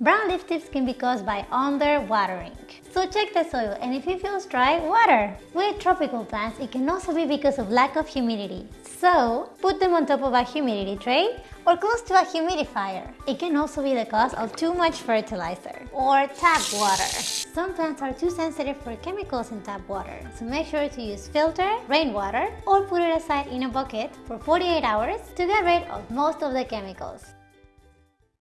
Brown leaf tips can be caused by underwatering. So check the soil and if it feels dry, water. With tropical plants, it can also be because of lack of humidity. So put them on top of a humidity tray or close to a humidifier. It can also be the cause of too much fertilizer or tap water. Some plants are too sensitive for chemicals in tap water, so make sure to use filter, rainwater, or put it aside in a bucket for 48 hours to get rid of most of the chemicals.